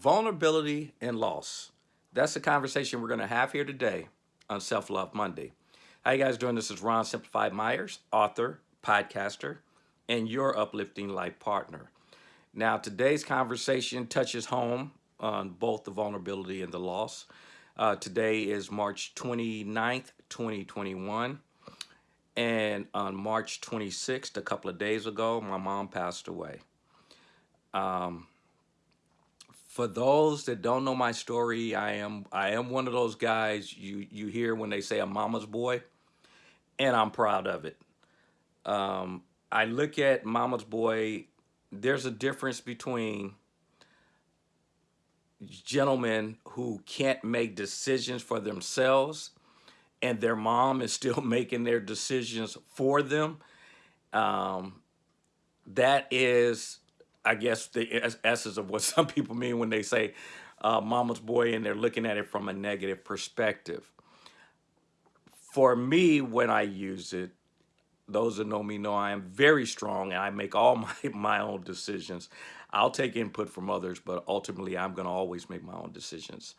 vulnerability and loss. That's the conversation we're going to have here today on Self Love Monday. How you guys doing? This is Ron Simplified Myers, author, podcaster, and your uplifting life partner. Now, today's conversation touches home on both the vulnerability and the loss. Uh, today is March 29th, 2021. And on March 26th, a couple of days ago, my mom passed away. Um, for those that don't know my story, I am I am one of those guys you you hear when they say a mama's boy, and I'm proud of it. Um, I look at mama's boy. There's a difference between gentlemen who can't make decisions for themselves and their mom is still making their decisions for them. Um, that is I guess the essence of what some people mean when they say uh, mama's boy and they're looking at it from a negative perspective. For me, when I use it, those that know me know I am very strong and I make all my, my own decisions. I'll take input from others, but ultimately I'm going to always make my own decisions.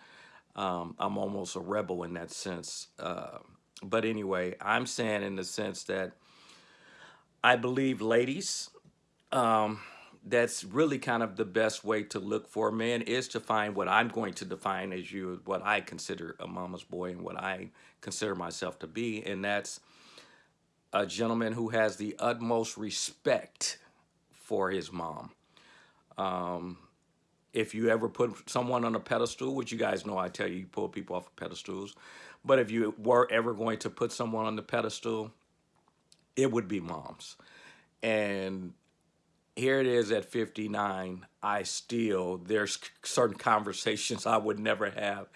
Um, I'm almost a rebel in that sense. Uh, but anyway, I'm saying in the sense that I believe ladies, um, that's really kind of the best way to look for a man is to find what I'm going to define as you, what I consider a mama's boy and what I consider myself to be. And that's a gentleman who has the utmost respect for his mom. Um, if you ever put someone on a pedestal, which you guys know I tell you, you pull people off of pedestals, but if you were ever going to put someone on the pedestal, it would be moms. And here it is at 59 i still there's certain conversations i would never have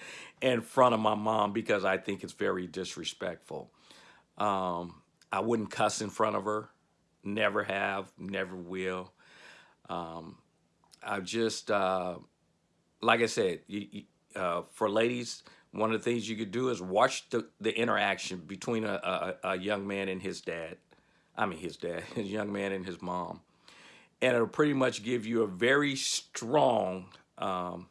in front of my mom because i think it's very disrespectful. Um, i wouldn't cuss in front of her. Never have never will. Um, i just uh, like i said you, you, uh, for ladies one of the things you could do is watch the, the interaction between a, a, a young man and his dad. I mean his dad his young man and his mom and it'll pretty much give you a very strong um,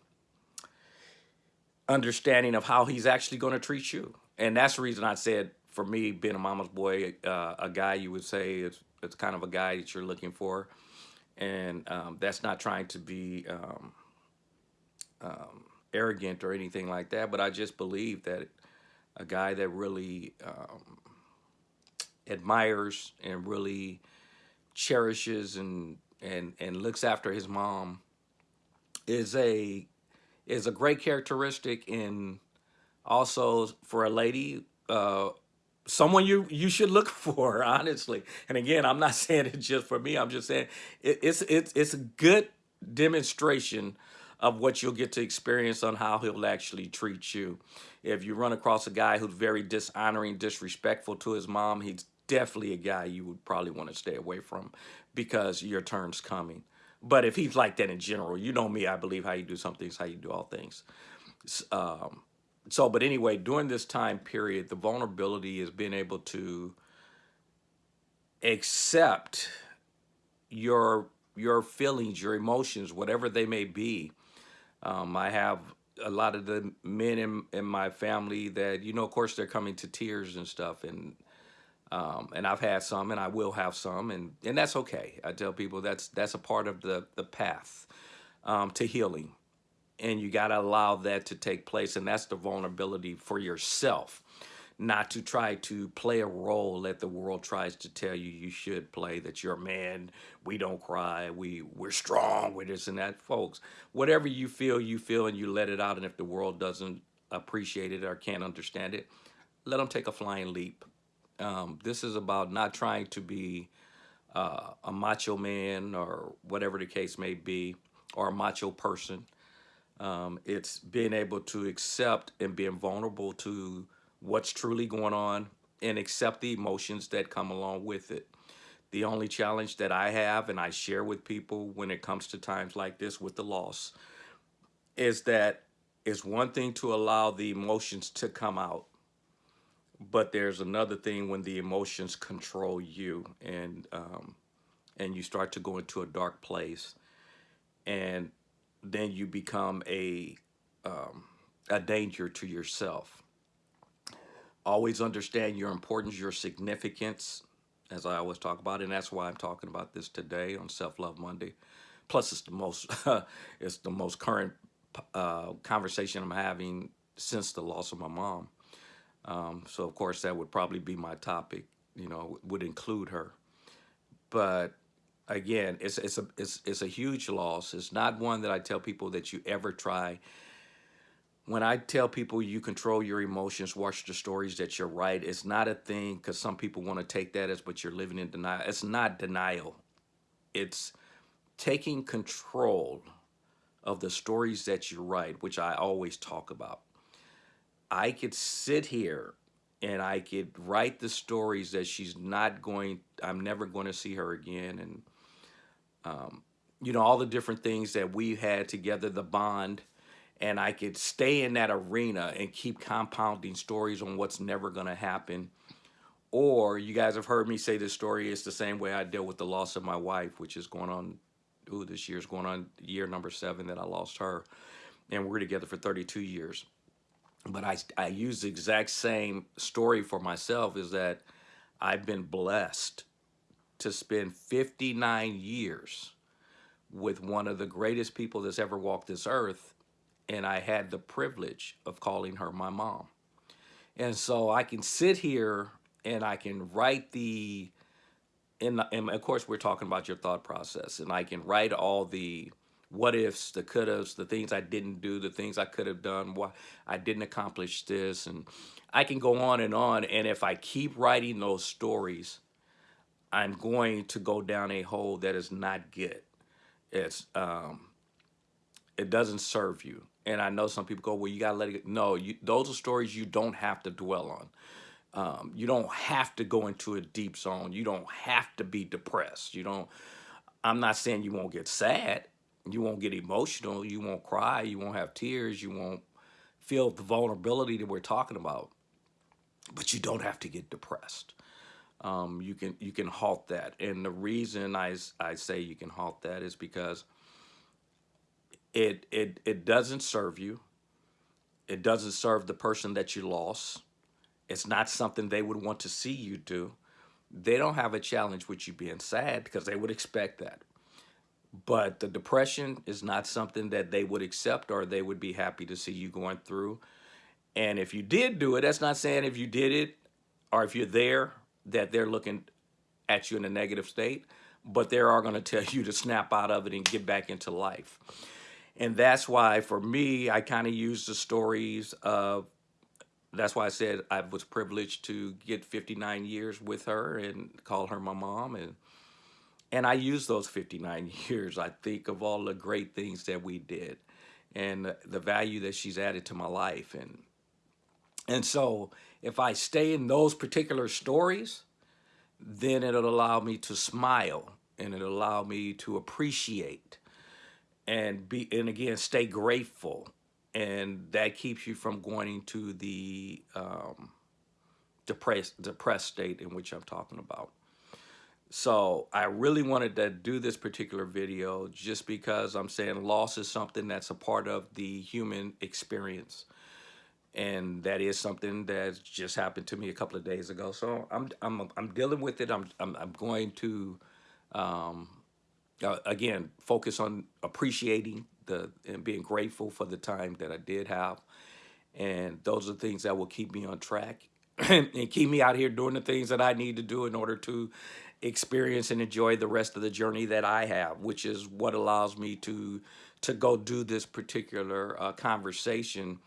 understanding of how he's actually going to treat you. And that's the reason I said, for me, being a mama's boy, uh, a guy you would say is it's kind of a guy that you're looking for. And um, that's not trying to be um, um, arrogant or anything like that, but I just believe that a guy that really um, admires and really cherishes and and and looks after his mom is a is a great characteristic in also for a lady uh someone you you should look for honestly. And again i'm not saying it just for me. I'm just saying it, it's it's it's a good demonstration of what you'll get to experience on how he'll actually treat you. If you run across a guy who's very dishonoring disrespectful to his mom he's definitely a guy you would probably want to stay away from because your turn's coming. But if he's like that in general, you know me, I believe how you do some things, how you do all things. Um, so, but anyway, during this time period, the vulnerability is being able to accept your your feelings, your emotions, whatever they may be. Um, I have a lot of the men in, in my family that, you know, of course, they're coming to tears and stuff. And um, and I've had some, and I will have some, and and that's okay. I tell people that's that's a part of the the path um, to healing, and you got to allow that to take place, and that's the vulnerability for yourself, not to try to play a role that the world tries to tell you you should play. That you're a man, we don't cry, we we're strong, with this and that, folks. Whatever you feel, you feel, and you let it out. And if the world doesn't appreciate it or can't understand it, let them take a flying leap um, this is about not trying to be uh, a macho man or whatever the case may be, or a macho person. Um, it's being able to accept and being vulnerable to what's truly going on and accept the emotions that come along with it. The only challenge that I have and I share with people when it comes to times like this with the loss is that it's one thing to allow the emotions to come out but there's another thing when the emotions control you and um, and you start to go into a dark place and then you become a um, a danger to yourself. Always understand your importance, your significance, as I always talk about, and that's why I'm talking about this today on Self Love Monday. Plus, it's the most it's the most current uh, conversation I'm having since the loss of my mom. Um, so, of course, that would probably be my topic. You know, would include her. But again, it's it's a it's it's a huge loss. It's not one that I tell people that you ever try when I tell people you control your emotions, watch the stories that you're right, it's not a thing because some people want to take that as but you're living in denial. It's not denial. It's taking control of the stories that you write, which I always talk about. I could sit here and I could write the stories that she's not going, I'm never going to see her again. And, um, you know, all the different things that we had together, the bond and I could stay in that arena and keep compounding stories on what's never going to happen. Or you guys have heard me say this story. It's the same way I deal with the loss of my wife, which is going on. Ooh, this year's going on year number seven that I lost her, and we're together for 32 years. But I I use the exact same story for myself. Is that I've been blessed to spend 59 years with one of the greatest people that's ever walked this earth and I had the privilege of calling her my mom. And so I can sit here and I can write the, and, and of course we're talking about your thought process, and I can write all the what ifs, the could haves, the things I didn't do, the things I could have done, why I didn't accomplish this, and I can go on and on. And if I keep writing those stories, I'm going to go down a hole that is not good. It's um, it doesn't serve you. And I know some people go, well, you gotta let it. No, you, those are stories you don't have to dwell on. Um, you don't have to go into a deep zone. You don't have to be depressed. You don't. I'm not saying you won't get sad. You won't get emotional. You won't cry. You won't have tears. You won't feel the vulnerability that we're talking about. But you don't have to get depressed. Um, you can you can halt that. And the reason I I say you can halt that is because it it it doesn't serve you. It doesn't serve the person that you lost. It's not something they would want to see you do. They don't have a challenge with you being sad because they would expect that. But the depression is not something that they would accept or they would be happy to see you going through. And if you did do it, that's not saying if you did it or if you're there that they're looking at you in a negative state, but they are going to tell you to snap out of it and get back into life. And that's why, for me, I kind of use the stories of, that's why I said I was privileged to get 59 years with her and call her my mom. And, and I use those 59 years. I think of all the great things that we did and the value that she's added to my life. And, and so if I stay in those particular stories, then it'll allow me to smile and it'll allow me to appreciate and be and again stay grateful and that keeps you from going into the um, depressed depressed state in which I'm talking about. So I really wanted to do this particular video just because I'm saying loss is something that's a part of the human experience. And that is something that just happened to me a couple of days ago. So I'm, I'm, I'm dealing with it. I'm, I'm, I'm going to um, uh, again, focus on appreciating the and being grateful for the time that I did have. And those are things that will keep me on track and keep me out here doing the things that I need to do in order to experience and enjoy the rest of the journey that I have, which is what allows me to to go do this particular uh, conversation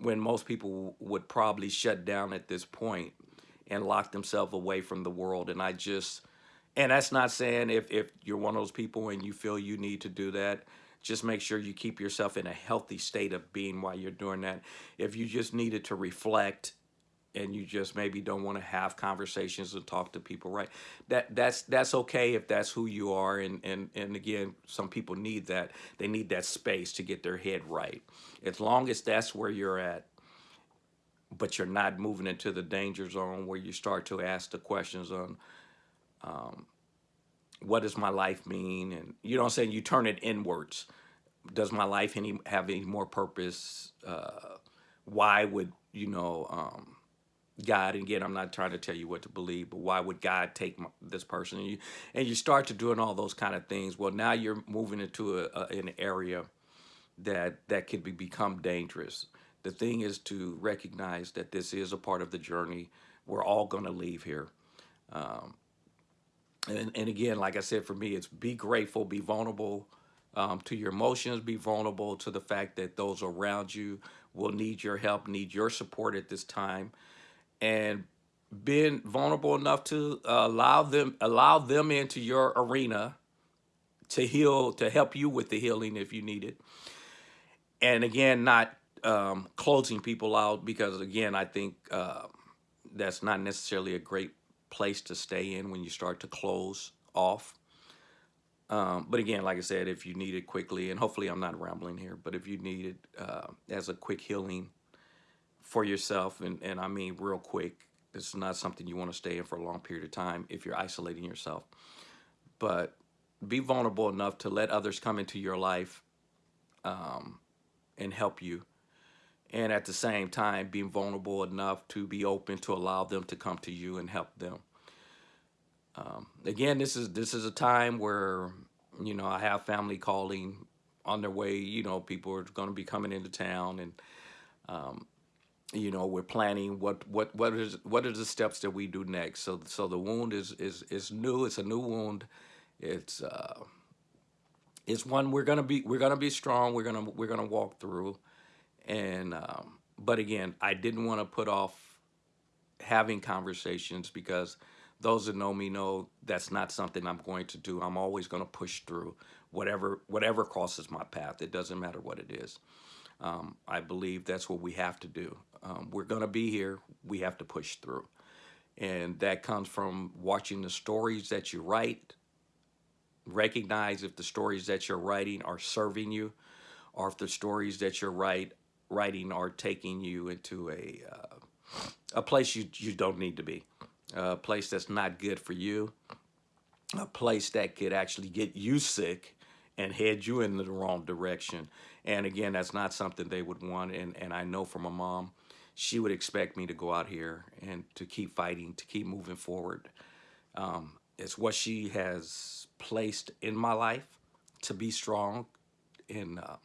when most people would probably shut down at this point and lock themselves away from the world. And I just and that's not saying if, if you're one of those people and you feel you need to do that, just make sure you keep yourself in a healthy state of being while you're doing that. If you just needed to reflect and you just maybe don't want to have conversations and talk to people, right? That that's that's okay if that's who you are. And and and again, some people need that. They need that space to get their head right. As long as that's where you're at, but you're not moving into the danger zone where you start to ask the questions on um, what does my life mean? And you know what I'm saying? You turn it inwards. does my life any have any more purpose? Uh, why would you know um, God? And again, I'm not trying to tell you what to believe, but why would God take my, this person? And you and you start to doing all those kind of things. Well, now you're moving into a, a, an area that that could be become dangerous. The thing is to recognize that this is a part of the journey. We're all going to leave here. Um, and, and again, like I said, for me, it's be grateful, be vulnerable um, to your emotions, be vulnerable to the fact that those around you will need your help, need your support at this time, and being vulnerable enough to uh, allow them allow them into your arena to heal, to help you with the healing if you need it. And again, not um, closing people out because again, I think uh, that's not necessarily a great place to stay in when you start to close off. Um, but again, like I said, if you need it quickly, and hopefully I'm not rambling here, but if you need it uh, as a quick healing for yourself, and, and I mean real quick, this is not something you want to stay in for a long period of time if you're isolating yourself. But be vulnerable enough to let others come into your life um, and help you. And at the same time, being vulnerable enough to be open to allow them to come to you and help them. Um, again, this is this is a time where you know I have family calling on their way. You know, people are going to be coming into town, and um, you know we're planning what what what is what are the steps that we do next. So so the wound is is is new. It's a new wound. It's uh, it's one we're gonna be we're gonna be strong. We're gonna we're gonna walk through, and um, but again, I didn't want to put off having conversations because those that know me know that's not something I'm going to do. I'm always going to push through whatever whatever crosses my path. It doesn't matter what it is. Um, I believe that's what we have to do. Um, we're going to be here. We have to push through. And that comes from watching the stories that you write, recognize if the stories that you're writing are serving you, or if the stories that you're write, writing are taking you into a, uh, a place you, you don't need to be a place that's not good for you, a place that could actually get you sick and head you in the wrong direction. And again, that's not something they would want. And, and I know from my mom, she would expect me to go out here and to keep fighting, to keep moving forward. Um, it's what she has placed in my life to be strong. And, uh,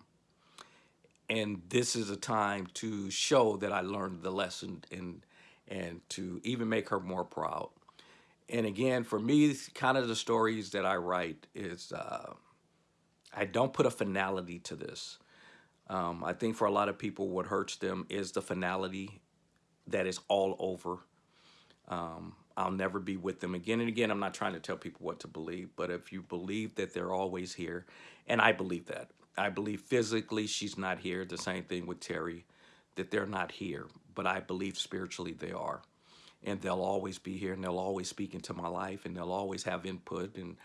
and this is a time to show that I learned the lesson and and to even make her more proud. And again, for me, kind of the stories that I write is uh, I don't put a finality to this. Um, I think for a lot of people, what hurts them is the finality that is all over. Um, I'll never be with them again and again. I'm not trying to tell people what to believe, but if you believe that they're always here, and I believe that. I believe physically she's not here. The same thing with Terry, that they're not here but I believe spiritually they are. And they'll always be here and they'll always speak into my life and they'll always have input. And,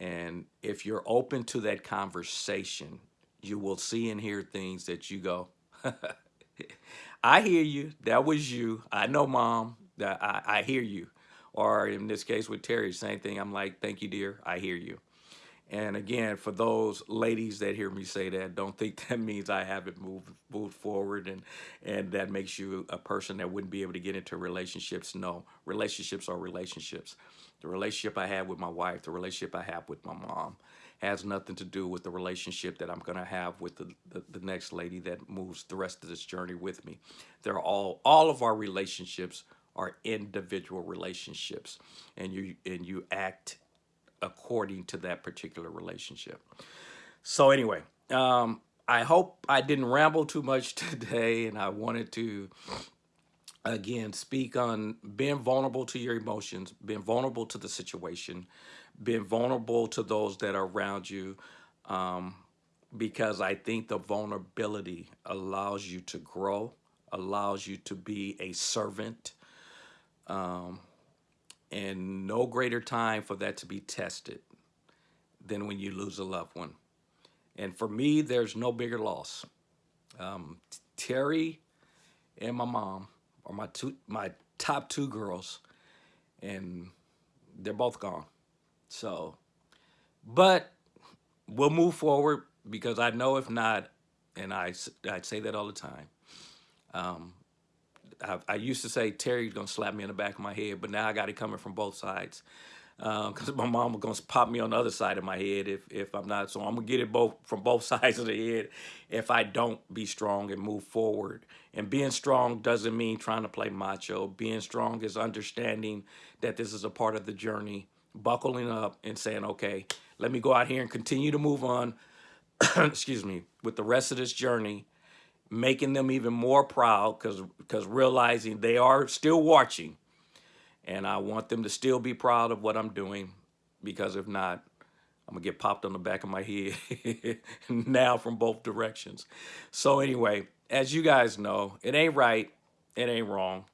and if you're open to that conversation, you will see and hear things that you go, I hear you. That was you. I know, mom. That I, I hear you. Or in this case with Terry, same thing. I'm like, thank you, dear. I hear you. And again, for those ladies that hear me say that, don't think that means I haven't moved moved forward and and that makes you a person that wouldn't be able to get into relationships. No, relationships are relationships. The relationship I have with my wife, the relationship I have with my mom, has nothing to do with the relationship that I'm going to have with the, the, the next lady that moves the rest of this journey with me. They're all all of our relationships are individual relationships, and you and you act according to that particular relationship. So anyway, um, I hope I didn't ramble too much today and I wanted to again speak on being vulnerable to your emotions, being vulnerable to the situation, being vulnerable to those that are around you um, because I think the vulnerability allows you to grow, allows you to be a servant, um, and no greater time for that to be tested than when you lose a loved one. And for me, there's no bigger loss. Um, Terry and my mom are my two, my top two girls, and they're both gone. So, but we'll move forward. because I know if not, and I, I say that all the time. Um, I, I used to say Terry's gonna slap me in the back of my head, but now I got it coming from both sides. Um, because my mom was gonna pop me on the other side of my head if if I'm not. So I'm gonna get it both from both sides of the head if I don't be strong and move forward. And being strong doesn't mean trying to play macho. Being strong is understanding that this is a part of the journey, buckling up and saying, okay, let me go out here and continue to move on. excuse me, with the rest of this journey making them even more proud because because realizing they are still watching and I want them to still be proud of what I'm doing because if not I'm gonna get popped on the back of my head now from both directions so anyway as you guys know it ain't right it ain't wrong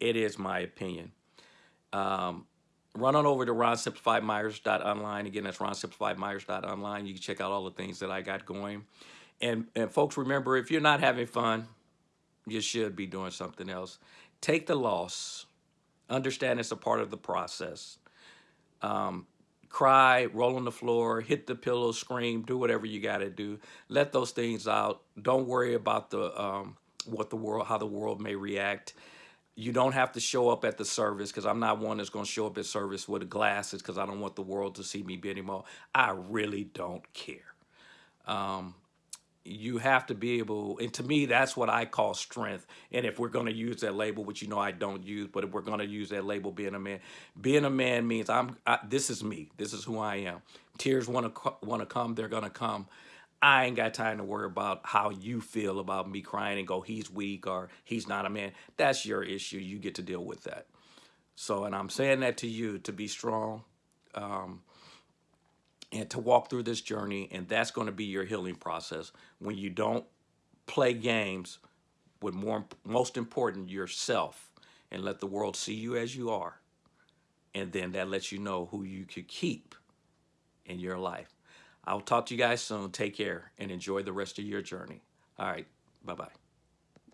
it is my opinion um, run on over to ronsimplifiedmyers.online again that's ronsimplifiedmyers.online you can check out all the things that I got going and and folks remember if you're not having fun you should be doing something else. Take the loss. Understand it's a part of the process. Um, cry, roll on the floor, hit the pillow, scream, do whatever you got to do. Let those things out. Don't worry about the um, what the world, how the world may react. You don't have to show up at the service because I'm not one that's going to show up at service with glasses because I don't want the world to see me be anymore. I really don't care. Um, you have to be able and to me that's what i call strength. And if we're going to use that label which you know i don't use but if we're going to use that label being a man being a man means i'm I, this is me. This is who i am. Tears want to want to come they're going to come. I ain't got time to worry about how you feel about me crying and go he's weak or he's not a man. That's your issue. You get to deal with that. So and i'm saying that to you to be strong um, and to walk through this journey and that's going to be your healing process. When you don't play games with more most important yourself and let the world see you as you are and then that lets you know who you could keep in your life. I'll talk to you guys soon. Take care and enjoy the rest of your journey. All right bye bye